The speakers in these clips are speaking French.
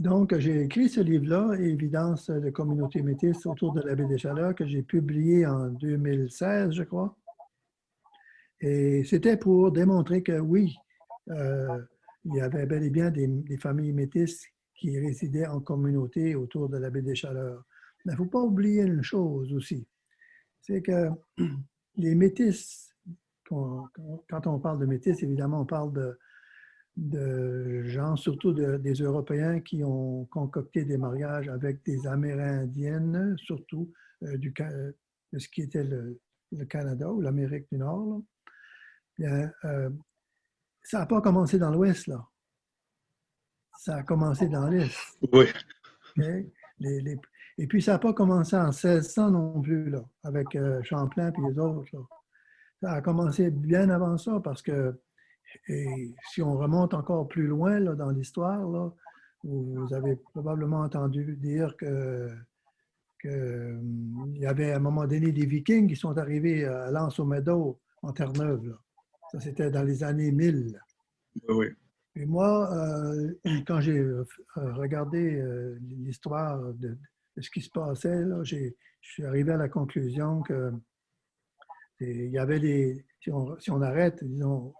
Donc, j'ai écrit ce livre-là, Évidence de communauté métisse autour de la baie des Chaleurs, que j'ai publié en 2016, je crois. Et c'était pour démontrer que oui, euh, il y avait bel et bien des, familles métisses qui résidaient en communauté autour de la baie des Chaleurs. Mais il ne faut pas oublier une chose aussi, c'est que les métisses, quand on parle de métis, évidemment, on parle de, de gens, surtout des Européens qui ont concocté des mariages avec des Amérindiennes, surtout euh, du, de ce qui était le, Canada ou l'Amérique du Nord. Euh, ça n'a pas commencé dans l'Ouest, là. Ça a commencé dans l'Est. Oui. et puis, ça n'a pas commencé en 1600 non plus, là, avec euh, Champlain et les autres. Ça a commencé bien avant ça parce que et si on remonte encore plus loin là, dans l'histoire, vous avez probablement entendu dire que qu'il y avait à un moment donné des Vikings qui sont arrivés à Lens-au-Meadow, en Terre-Neuve. Ça, c'était dans les années 1000. Oui. Et moi, euh, quand j'ai euh, regardé euh, l'histoire de, ce qui se passait, là, je suis arrivé à la conclusion que il y avait des. Si on, si on arrête, disons,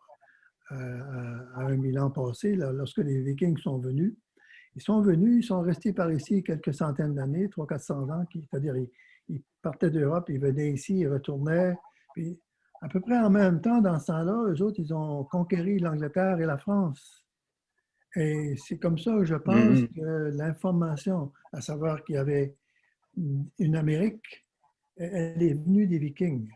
à un mille ans passé, lorsque les Vikings sont venus. Ils sont venus, ils sont restés par ici quelques centaines d'années, 300-400 ans, c'est-à-dire ils, partaient d'Europe, ils venaient ici, ils retournaient. Puis à peu près en même temps, dans ce temps-là, eux autres, ils ont conquéri l'Angleterre et la France. Et c'est comme ça que je pense mm-hmm. que l'information, à savoir qu'il y avait une Amérique, elle est venue des Vikings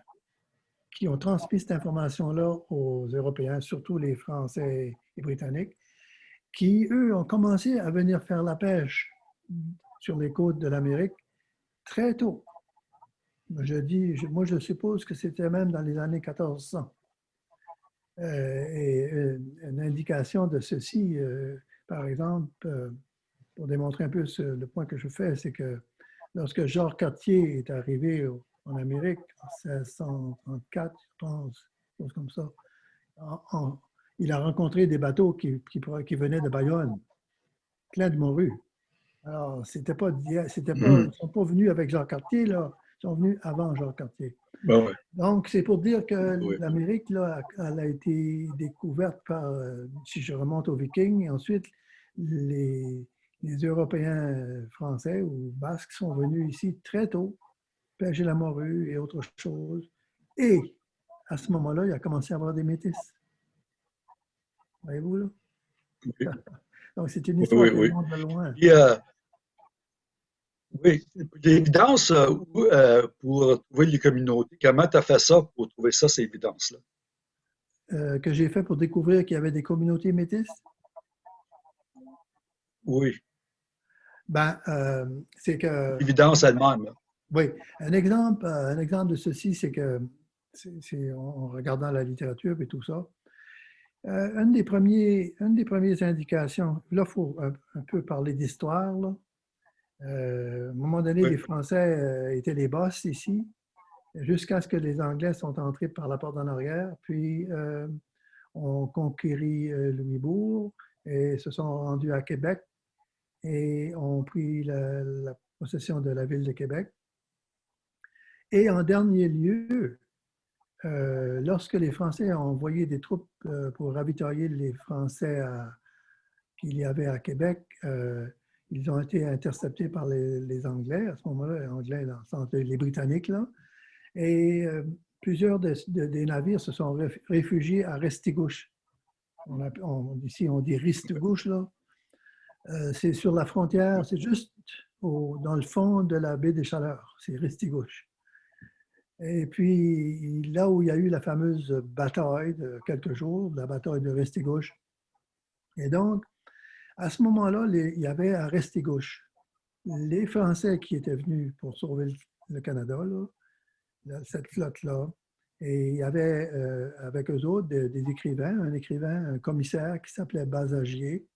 qui ont transmis cette information-là aux Européens, surtout les Français et Britanniques, qui, eux, ont commencé à venir faire la pêche sur les côtes de l'Amérique très tôt. Je dis, moi, je suppose que c'était même dans les années 1400. Euh, et euh, une indication de ceci, euh, par exemple, pour démontrer un peu le point que je fais, c'est que lorsque Georges Cartier est arrivé au, en Amérique en 1634, je pense, chose comme ça. il a rencontré des bateaux qui, qui, venaient de Bayonne, plein de morues. Alors, c'était pas, c'était pas, ils ne sont pas venus avec Jean Cartier, là, ils sont venus avant Jean Cartier. Ben Donc, c'est pour dire que l'Amérique, là, elle a été découverte par, si je remonte aux Vikings, et ensuite, les, les Européens français ou basques sont venus ici très tôt pêcher la morue et autre chose. Et à ce moment-là, il a commencé à avoir des métis. Voyez-vous, là? Donc, c'est une histoire oui, oui. de loin. Euh, oui, l'évidence euh, euh, pour trouver les communautés, comment tu as fait ça pour trouver ça, ces évidences-là? que j'ai fait pour découvrir qu'il y avait des communautés métisses? Oui. Ben, c'est que... L'évidence elle-même. Oui, un exemple, euh, un exemple de ceci, c'est que, c'est en regardant la littérature et tout ça, euh, une, des premiers, une des premières indications, là, il faut un, peu parler d'histoire. Euh, à un moment donné, les Français étaient les boss ici, jusqu'à ce que les Anglais sont entrés par la porte en arrière, puis ont conquéri Louisbourg et se sont rendus à Québec et ont pris la possession de la ville de Québec. Et en dernier lieu, euh, lorsque les Français ont envoyé des troupes euh, pour ravitailler les Français qu'il y avait à Québec, euh, ils ont été interceptés par les, Anglais, à ce moment-là, les Anglais les Britanniques, et plusieurs des navires se sont réfugiés à Restigouche. Ici, on dit Ristigouche, là. c'est sur la frontière, c'est juste dans le fond de la baie des Chaleurs, c'est Restigouche. Et puis, là où il y a eu la fameuse bataille de quelques jours, la bataille de Restigouche. Et donc, à ce moment-là, il y avait à Restigouche les Français qui étaient venus pour sauver le Canada, cette flotte-là. Et il y avait euh, avec eux autres des, des, écrivains, un écrivain, un commissaire qui s'appelait Basagier,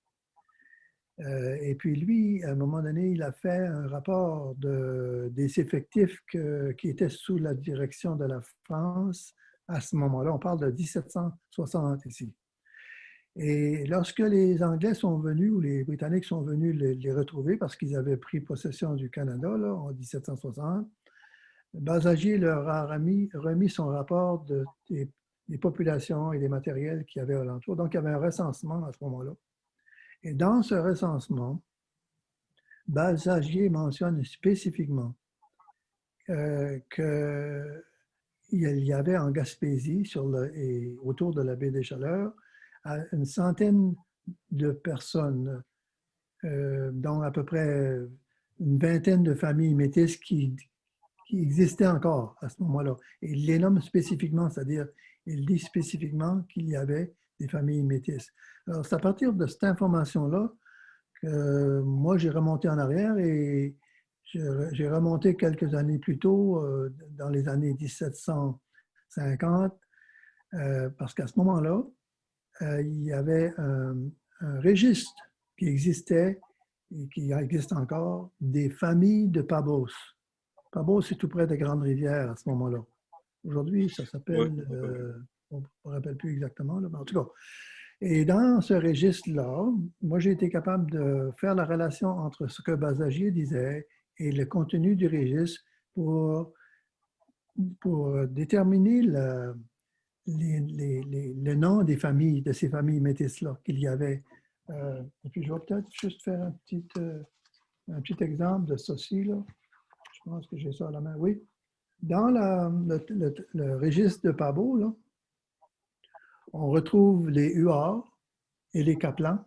et puis lui, à un moment donné, il a fait un rapport de, des effectifs qui étaient sous la direction de la France à ce moment-là. On parle de 1760 ici. Et lorsque les Anglais sont venus ou les Britanniques sont venus les, retrouver parce qu'ils avaient pris possession du Canada en 1760, Basagier leur a remis, son rapport de, des, populations et des matériels qu'il y avait alentour. Donc, il y avait un recensement à ce moment-là. Et dans ce recensement, Basagier mentionne spécifiquement euh, qu'il y avait en Gaspésie et autour de la baie des Chaleurs une centaine de personnes, euh, dont à peu près une vingtaine de familles métisses qui, qui existaient encore à ce moment-là. Et il les nomme spécifiquement, c'est-à-dire il dit spécifiquement qu'il y avait des familles métisses. Alors, c'est à partir de cette information-là que moi, j'ai remonté en arrière et j'ai remonté quelques années plus tôt, euh, dans les années 1750, euh, parce qu'à ce moment-là, euh, il y avait un, registre qui existait et qui existe encore, des familles de Pabos. Pabos, c'est tout près de Grande-Rivière à ce moment-là. Aujourd'hui, ça s'appelle, on ne me rappelle plus exactement, mais en tout cas. Et dans ce registre-là, moi, j'ai été capable de faire la relation entre ce que Basagier disait et le contenu du registre pour, pour déterminer le, les, noms des familles, de ces familles métisses-là qu'il y avait. Euh, et puis, je vais peut-être juste faire un petit, euh, un petit exemple de ceci. Là. Je pense que j'ai ça à la main. Oui. Dans le, registre de Pabo, là, on retrouve les Huards et les Caplans.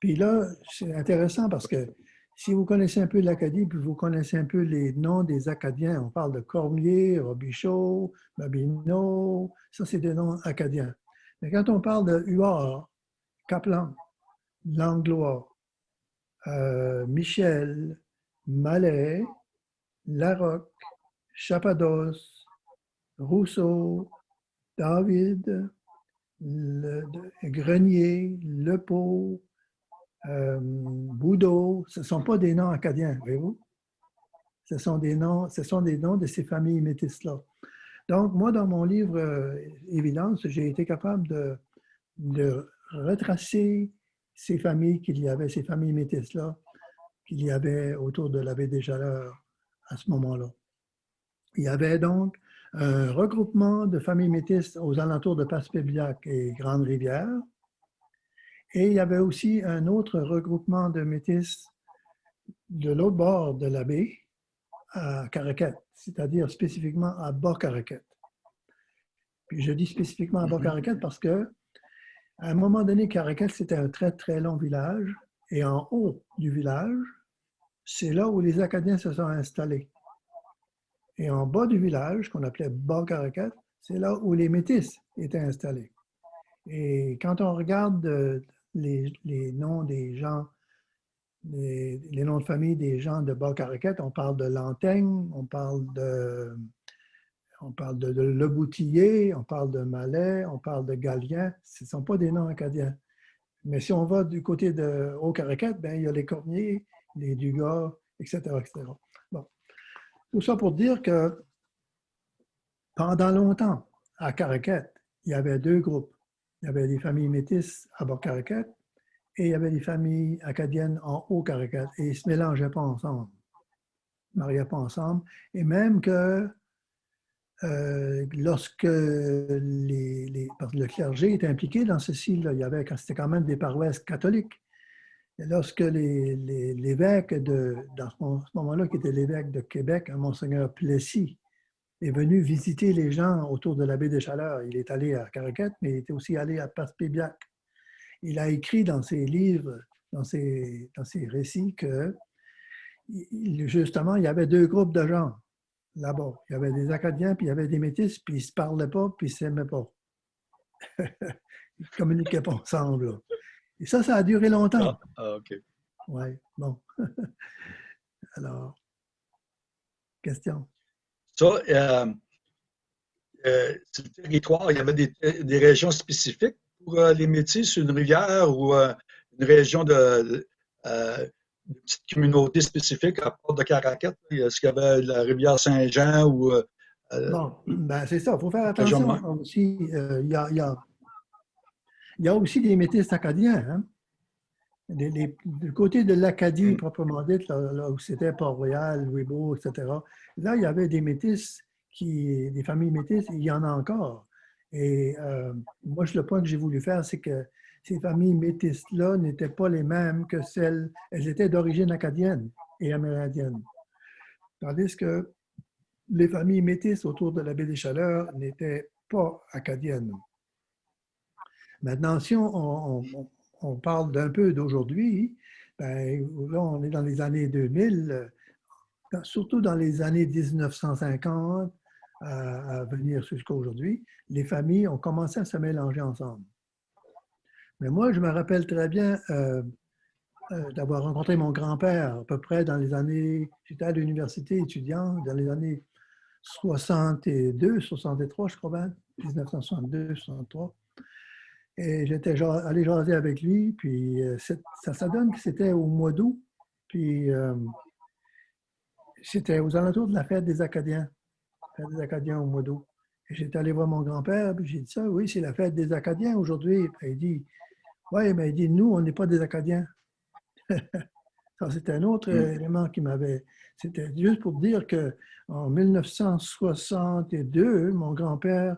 Puis là, c'est intéressant parce que si vous connaissez un peu l'Acadie, puis vous connaissez un peu les noms des Acadiens, on parle de Cormier, Robichaud, Babineau, ça c'est des noms acadiens. Mais quand on parle de Huard, Kaplan, Langlois, euh, Michel, Malais, Larocque, Chapados, Rousseau, David, le, Grenier, Lepau, euh, Boudot, ce ne sont pas des noms acadiens, voyez-vous? Ce sont des noms, ce sont des noms de ces familles métisses-là. Donc, moi, dans mon livre euh, Évidence, j'ai été capable de, de, retracer ces familles qu'il y avait, ces familles métisses-là, qu'il y avait autour de la baie des Chaleurs à ce moment-là. Il y avait donc un regroupement de familles métisses aux alentours de Passepébiac et Grande-Rivière, et il y avait aussi un autre regroupement de métis de l'autre bord de la baie, à Caraquette, c'est-à-dire spécifiquement à Bas-Caraquette. Puis je dis spécifiquement à Bas-Caraquette parce que à un moment donné, Caraquette, c'était un très, très long village. Et en haut du village, c'est là où les Acadiens se sont installés. Et en bas du village, qu'on appelait Bas-Caraquette, c'est là où les Métis étaient installés. Et quand on regarde les, noms des gens, les, noms de famille des gens de Bas-Caraquette, on parle de Lantaigne, on parle de, on parle de, Le Boutillier, on parle de Malais, on parle de Galien. Ce ne sont pas des noms acadiens. Mais si on va du côté de Haut-Caraquette, ben, il y a les Cormiers, les Dugas, etc., etc. Tout ça pour dire que pendant longtemps, à Caraquette, il y avait deux groupes. Il y avait des familles métisses à Bas-Caracat et il y avait des familles acadiennes en Haut-Caracat. Et ils ne se mélangeaient pas ensemble. Ils ne mariaient pas ensemble. Et même que euh, lorsque le clergé était impliqué dans ceci, il y avait, c'était quand même des paroisses catholiques. Lorsque l'évêque de, dans ce moment-là, qui était l'évêque de Québec, Monseigneur Plessis, est venu visiter les gens autour de la baie des Chaleurs. Il est allé à Caraquette, mais il était aussi allé à Passepébiac. Il a écrit dans ses livres, dans ses, dans ses récits, que justement, il y avait deux groupes de gens là-bas. Il y avait des Acadiens, puis il y avait des Métis, puis ils ne se parlaient pas, puis ils ne s'aimaient pas. ils ne communiquaient pas ensemble. Et ça, ça a duré longtemps. Ah, ah OK. Oui, bon. Alors, question. Ça, euh, euh, sur le territoire, il y avait des, régions spécifiques pour euh, les métis, une rivière ou une région de, une petite communauté spécifique à part de Caracat? Est-ce qu'il y avait la rivière Saint-Jean ou. bon, ben c'est ça, il faut faire attention aussi. Y, a, Il y a aussi des métis acadiens. Hein? du côté de l'Acadie mm. proprement dite, là, où c'était Port-Royal, Louisbourg, etc., là, il y avait des métis, qui, des familles métisses, il y en a encore. Et euh, moi, le point que j'ai voulu faire, c'est que ces familles métisses-là n'étaient pas les mêmes que celles, elles étaient d'origine acadienne et amérindienne. Tandis que les familles métisses autour de la baie des Chaleurs n'étaient pas acadiennes. Maintenant, si on, parle d'un peu d'aujourd'hui, ben, là, on est dans les années 2000, surtout dans les années 1950 à, venir jusqu'à aujourd'hui, les familles ont commencé à se mélanger ensemble. Mais moi, je me rappelle très bien euh, euh, d'avoir rencontré mon grand-père à peu près dans les années, j'étais à l'université étudiant, dans les années 62, 63, je crois 1962, 63. Et j'étais allé jaser avec lui, puis euh, ça, ça donne que c'était au mois d'août, puis c'était aux alentours de la fête des Acadiens, fête des Acadiens au mois d'août. Et j'étais allé voir mon grand-père, puis j'ai dit ça, oui, c'est la fête des Acadiens aujourd'hui. Il dit, oui, mais il dit, nous, on n'est pas des Acadiens. ça, c'était un autre mm. élément qui m'avait. C'était juste pour dire que en 1962, mon grand-père,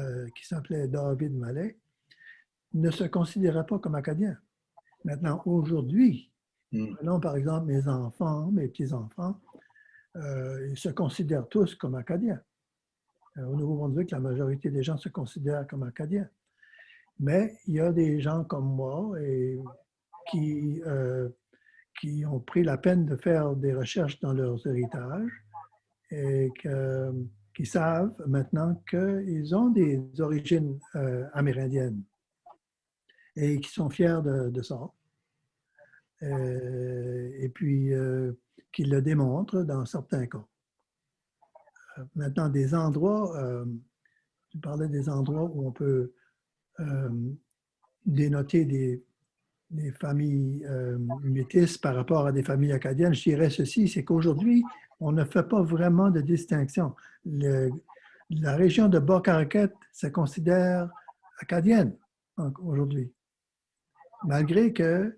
euh, qui s'appelait David Mallet, ne se considérait pas comme acadien. Maintenant, aujourd'hui, mm. prenons par exemple mes enfants, mes petits-enfants, euh, ils se considèrent tous comme acadiens. Euh, au Nouveau-Brunswick, la majorité des gens se considèrent comme acadiens. Mais il y a des gens comme moi et qui, euh, qui ont pris la peine de faire des recherches dans leurs héritages et qui savent maintenant qu'ils ont des origines euh, amérindiennes et qui sont fiers de, ça. Euh, et puis, qui le démontrent dans certains cas. Maintenant, des endroits, tu parlais des endroits où on peut euh, dénoter des, familles euh, métisses par rapport à des familles acadiennes, je dirais ceci, c'est qu'aujourd'hui, on ne fait pas vraiment de distinction. la région de Bas-Caraquette se considère acadienne aujourd'hui, malgré que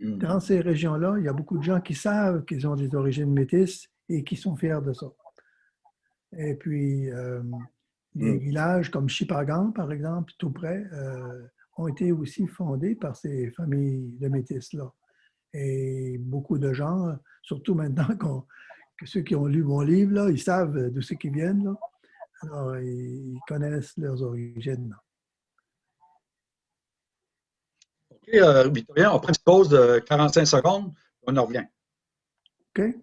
hmm. dans ces régions-là, il y a beaucoup de gens qui savent qu'ils ont des origines métisses et qui sont fiers de ça. Et puis, euh, des mm. villages comme Chipagan, par exemple, tout près, euh, ont été aussi fondés par ces familles de métis-là. Et beaucoup de gens, surtout maintenant que ceux qui ont lu mon livre, là, ils savent d'où c'est qu'ils viennent. Là. Alors, ils connaissent leurs origines. OK, euh, Victorien, on prend une pause de 45 secondes, on en revient. OK.